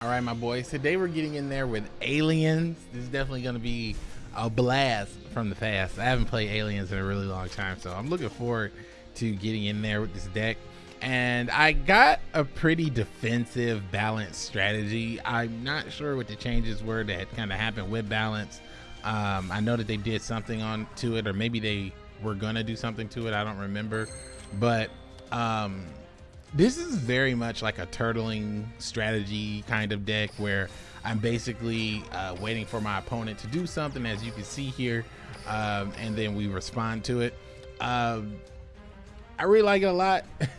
All right, my boys. Today we're getting in there with aliens. This is definitely going to be a blast from the past. I haven't played aliens in a really long time, so I'm looking forward to getting in there with this deck. And I got a pretty defensive balanced strategy. I'm not sure what the changes were that kind of happened with balance. Um, I know that they did something on to it, or maybe they were gonna do something to it. I don't remember, but um, this is very much like a turtling strategy kind of deck where I'm basically uh, waiting for my opponent to do something, as you can see here, um, and then we respond to it. Um, I really like it a lot.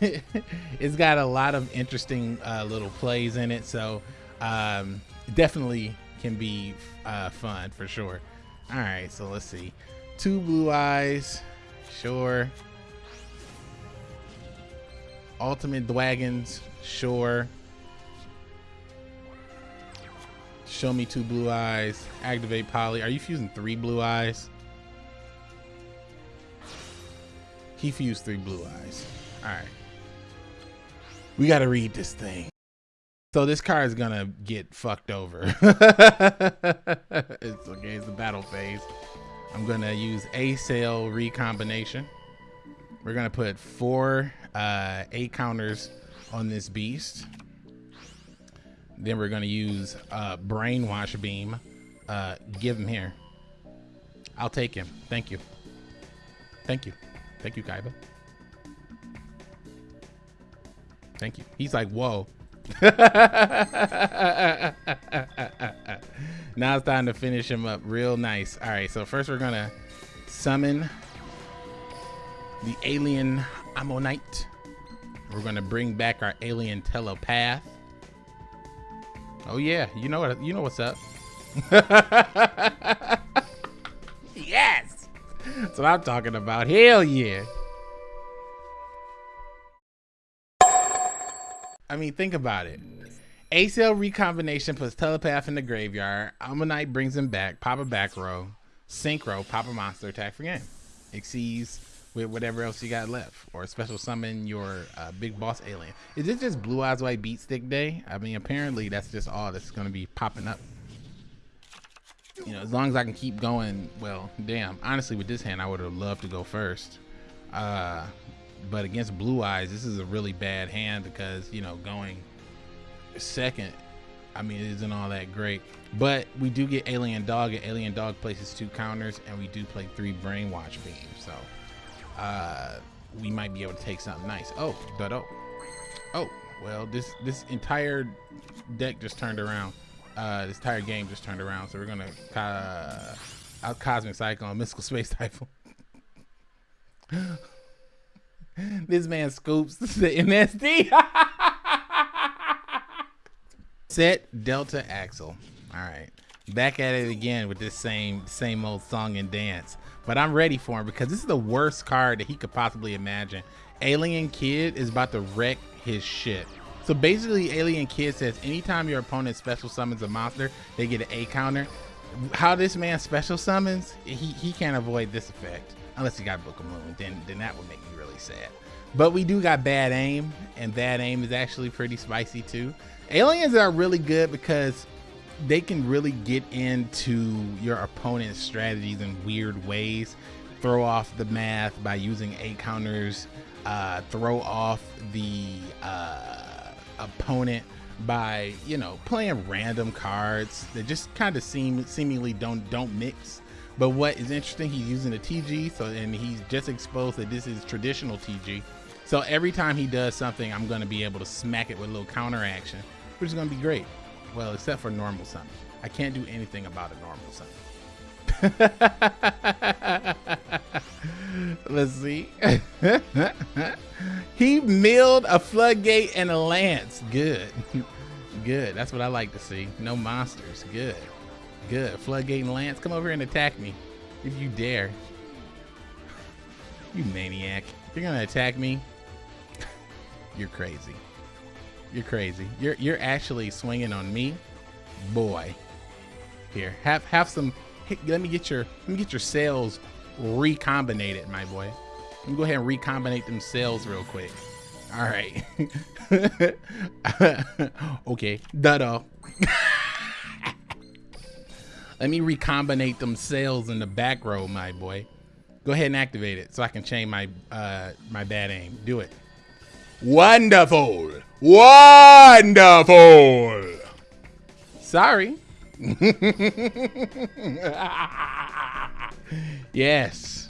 it's got a lot of interesting uh, little plays in it, so um, definitely can be uh, fun for sure. All right, so let's see. Two blue eyes, sure. Ultimate Dragons, sure. Show me two blue eyes. Activate Polly. Are you fusing three blue eyes? He fused three blue eyes. All right. We got to read this thing. So this card is gonna get fucked over. it's okay, it's the battle phase. I'm gonna use a sale recombination. We're gonna put four uh, A counters on this beast. Then we're gonna use uh, brainwash beam. Uh, give him here. I'll take him. Thank you. Thank you. Thank you, Kaiba. Thank you. He's like, whoa. now it's time to finish him up real nice. All right, so first we're gonna summon the alien Ammonite. We're gonna bring back our alien telepath. Oh yeah, you know what you know what's up. yes! That's what I'm talking about. Hell yeah. I mean, think about it. A-Cell recombination puts Telepath in the graveyard. Ammonite brings him back. Pop a back row. Synchro, pop a monster attack for game. Exceeds with whatever else you got left. Or special summon your uh, big boss alien. Is this just Blue Eyes White Beat Stick Day? I mean, apparently that's just all that's going to be popping up. You know, as long as I can keep going, well, damn. Honestly, with this hand, I would have loved to go first. Uh, but against Blue Eyes, this is a really bad hand because, you know, going second, I mean, it isn't all that great. But we do get Alien Dog, and Alien Dog places two counters, and we do play three Brainwash Beams. So uh, we might be able to take something nice. Oh, but oh. Oh, well, this this entire deck just turned around. Uh, this entire game just turned around. So we're going to uh, out Cosmic Cyclone, Mystical Space Typhoon. this man scoops the MSD. Set Delta Axle. All right. Back at it again with this same same old song and dance. But I'm ready for him because this is the worst card that he could possibly imagine. Alien Kid is about to wreck his shit. So basically, Alien Kid says anytime your opponent special summons a monster, they get an A counter. How this man special summons, he, he can't avoid this effect. Unless he got Book of Moon, then, then that would make me really sad. But we do got bad aim, and bad aim is actually pretty spicy too. Aliens are really good because they can really get into your opponent's strategies in weird ways. Throw off the math by using eight counters, uh, throw off the uh, opponent by you know playing random cards that just kind of seem seemingly don't don't mix but what is interesting, he's using a TG, so and he's just exposed that this is traditional TG. So every time he does something, I'm going to be able to smack it with a little counter action, which is going to be great. Well, except for normal summon. I can't do anything about a normal summon. Let's see. he milled a floodgate and a lance. Good. Good. That's what I like to see. No monsters. Good. Good. Floodgate and Lance, come over here and attack me. If you dare. You maniac. You're gonna attack me? you're crazy. You're crazy. You're you're actually swinging on me? Boy. Here, have have some let me get your let me get your cells recombinated, my boy. Let me go ahead and recombinate them cells real quick. All right. okay, Dudo. Let me recombinate them cells in the back row, my boy. Go ahead and activate it so I can change my uh, my bad aim. Do it. Wonderful. Wonderful. Sorry. yes.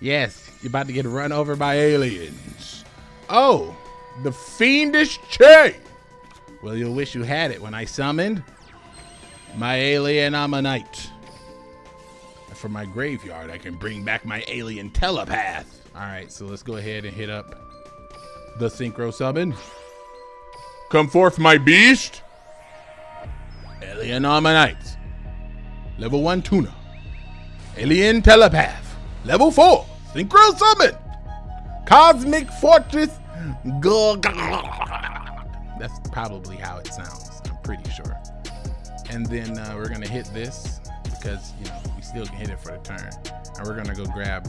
Yes. You're about to get run over by aliens. Oh, the fiendish Che. Well, you'll wish you had it when I summoned my alien ammonite. From my graveyard, I can bring back my alien telepath. All right, so let's go ahead and hit up the synchro summon. Come forth, my beast. Alien Ammonite. Level 1 Tuner. Alien Telepath. Level 4 Synchro Summon. Cosmic Fortress. That's probably how it sounds. I'm pretty sure. And then uh, we're going to hit this because, you know, we still can hit it for the turn. And we're going to go grab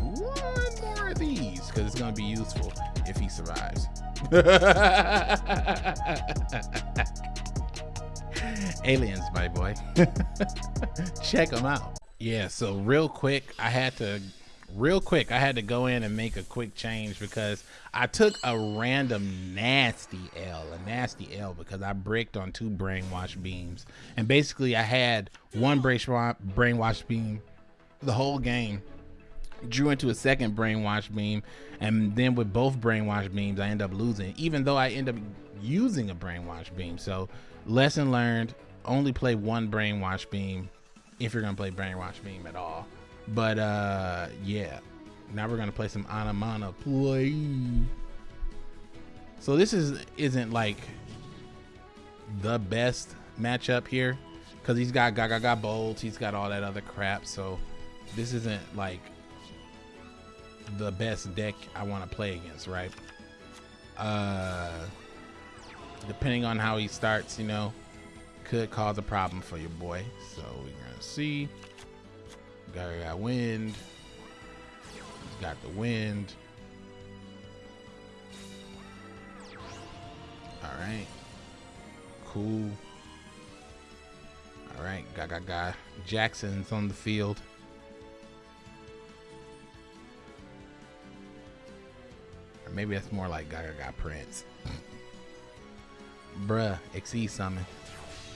of these because it's going to be useful if he survives. Aliens, my boy. Check them out. Yeah, so real quick, I had to real quick, I had to go in and make a quick change because I took a random nasty L, a nasty L because I bricked on two brainwash beams. And basically I had one brainwash beam the whole game drew into a second brainwash beam and then with both brainwash beams i end up losing even though i end up using a brainwash beam. So lesson learned only play one brainwash beam if you're gonna play brainwash beam at all. But uh yeah. Now we're gonna play some anamana play so this is isn't like the best matchup here because he's got Gaga bolts he's got all that other crap so this isn't like the best deck I want to play against, right? Uh, depending on how he starts, you know, could cause a problem for your boy. So we're gonna see. Guy got wind. He's got the wind. All right. Cool. All right. Gaga Ga. Jackson's on the field. Maybe that's more like Gaga got Prince. Bruh, Exceed Summon.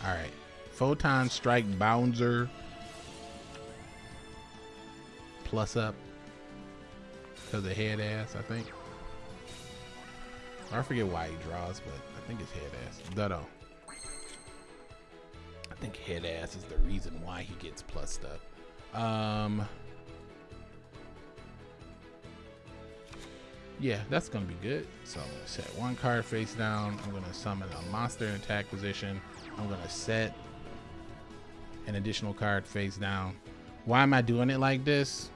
Alright. Photon Strike Bounzer. Plus up. Because of head ass, I think. I forget why he draws, but I think it's head ass. Dutto. I think head ass is the reason why he gets plussed up. Um, yeah, that's gonna be good. So I'm gonna set one card face down. I'm gonna summon a monster in attack position. I'm gonna set an additional card face down. Why am I doing it like this?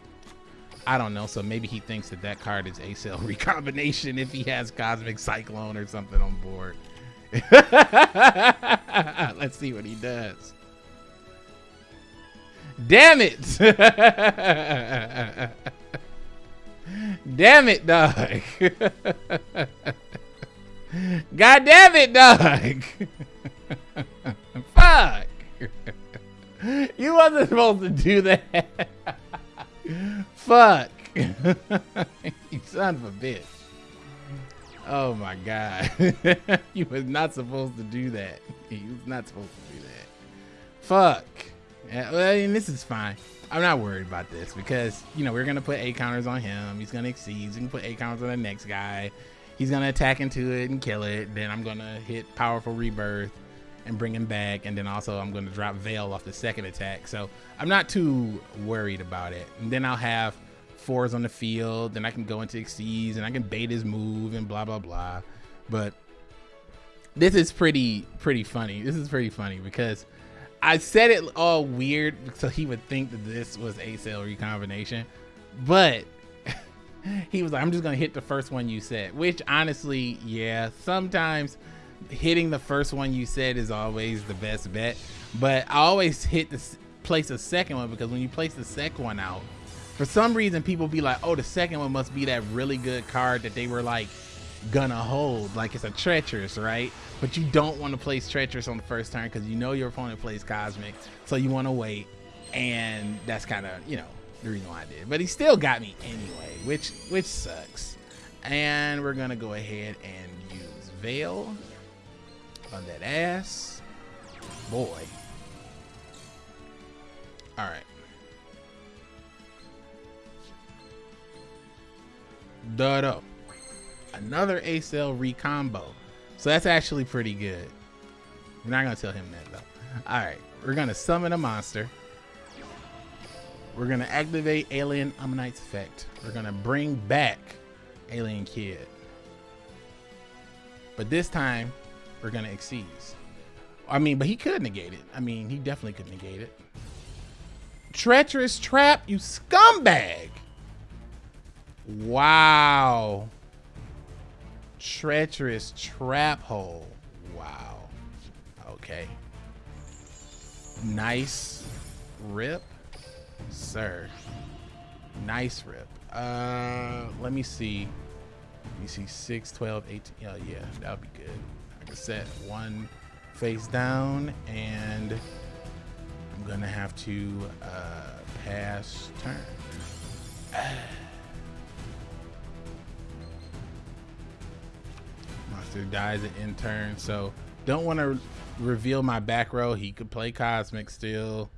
I don't know. So maybe he thinks that that card is a cell recombination if he has Cosmic Cyclone or something on board. Let's see what he does. Damn it! Damn it, dog. God damn it, dog. Fuck. You wasn't supposed to do that. Fuck. you son of a bitch. Oh my god. you was not supposed to do that. You was not supposed to do that. Fuck. I mean, this is fine. I'm not worried about this because, you know, we're to put A counters on him. He's to exceed. We can put A counters on the next guy. He's to attack into it and kill it. Then I'm to hit Powerful Rebirth and bring him back. And then also I'm to drop Veil off the second attack. So I'm not too worried about it. And then I'll have fours on the field. Then I can go into exceeds and I can bait his move and blah, blah, blah. But this is pretty, pretty funny. This is pretty funny because I said it all weird so he would think that this was a cell recombination, but he was like, I'm just gonna hit the first one you said, which honestly, yeah, sometimes hitting the first one you said is always the best bet, but I always hit the place a second one because when you place the second one out, for some reason people be like, oh, the second one must be that really good card that they were like gonna hold. Like it's a treacherous, right? But you don't want to place treacherous on the first turn because you know your opponent plays cosmic, so you want to wait. And that's kind of you know the reason why I did. But he still got me anyway, which which sucks. And we're gonna go ahead and use Veil on that ass, boy. All right. Duh, another A-Cell recombo. So that's actually pretty good. We're not gonna tell him that though. All right, we're gonna summon a monster. We're gonna activate Alien Ammonite's effect. We're gonna bring back Alien Kid. But this time, we're gonna exceed. I mean, but he could negate it. I mean, he definitely could negate it. Treacherous trap, you scumbag! Wow treacherous trap hole. Wow. Okay. Nice rip, sir. Nice rip. Uh, let me see. Let me see. 6, 12, 18. Yeah, yeah, that would be good. I I set one face down, and I'm gonna have to uh, pass turn. Monster dies an intern, so don't want to reveal my back row. He could play Cosmic still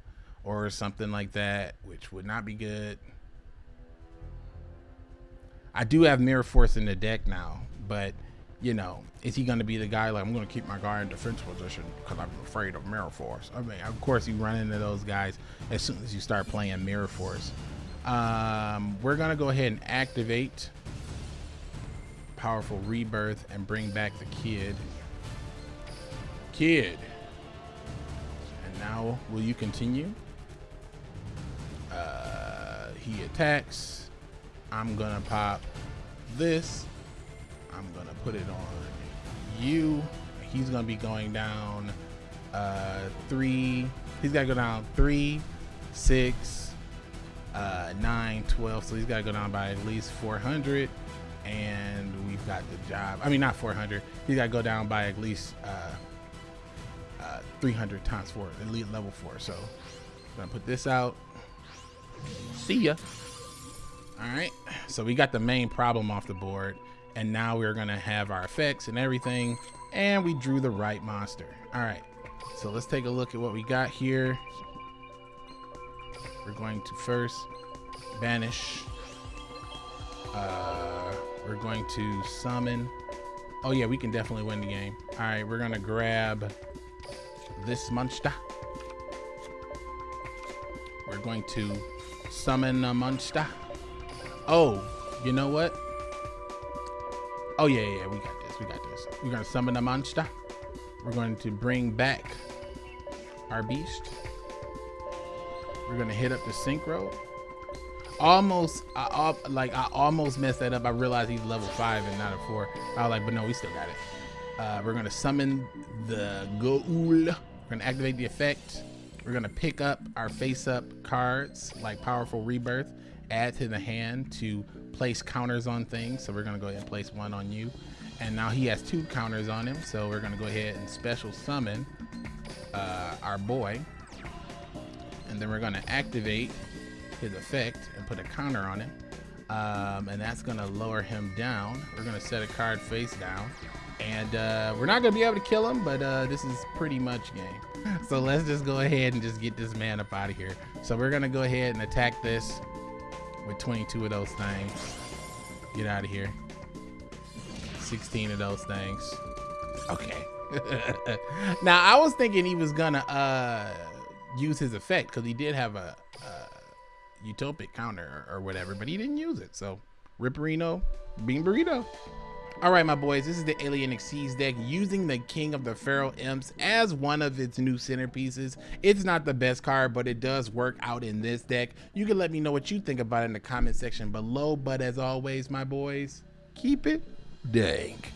or something like that, which would not be good. I do have Mirror Force in the deck now, but you know, is he going to be the guy like I'm going to keep my guard in defense position because I'm afraid of Mirror Force? I mean, of course, you run into those guys as soon as you start playing Mirror Force. Um, we're going to go ahead and activate powerful rebirth and bring back the kid. Kid. And now, will you continue? Uh, he attacks. I'm gonna pop this. I'm gonna put it on you. He's gonna be going down uh, three. He's gotta go down three, six, uh, nine, 12. So he's gotta go down by at least 400 and got the job. I mean, not 400. He's got to go down by at least uh, uh, 300 times four, elite level four. So I'm gonna put this out. See ya. All right. So we got the main problem off the board, and now we're gonna have our effects and everything, and we drew the right monster. All right. So let's take a look at what we got here. We're going to first banish. Uh, we're going to summon. Oh yeah, we can definitely win the game. All right, we're gonna grab this monster. We're going to summon a monster. Oh, you know what? Oh yeah, yeah, we got this. We got this. We're gonna summon a monster. We're going to bring back our beast. We're gonna hit up the synchro almost I, like I almost messed that up. I realized he's level five and not a four. I was like, but no, we still got it. Uh, we're gonna summon the Ghoul. We're gonna activate the effect. We're gonna pick up our face-up cards like Powerful Rebirth, add to the hand to place counters on things. So we're gonna go ahead and place one on you. And now he has two counters on him. So we're gonna go ahead and special summon uh, our boy. And then we're gonna activate his effect and put a counter on him. Um, and that's gonna lower him down. We're gonna set a card face down. And uh, we're not gonna be able to kill him, but uh, this is pretty much game. So let's just go ahead and just get this man up out of here. So we're gonna go ahead and attack this with 22 of those things. Get out of here. 16 of those things. Okay. now I was thinking he was gonna uh, use his effect because he did have a, utopic counter or, or whatever, but he didn't use it. So Ripperino, Bean Burrito. All right, my boys, this is the Alien Exceeds deck using the King of the Feral Imps as one of its new centerpieces. It's not the best card, but it does work out in this deck. You can let me know what you think about it in the comment section below. But as always, my boys, keep it dank.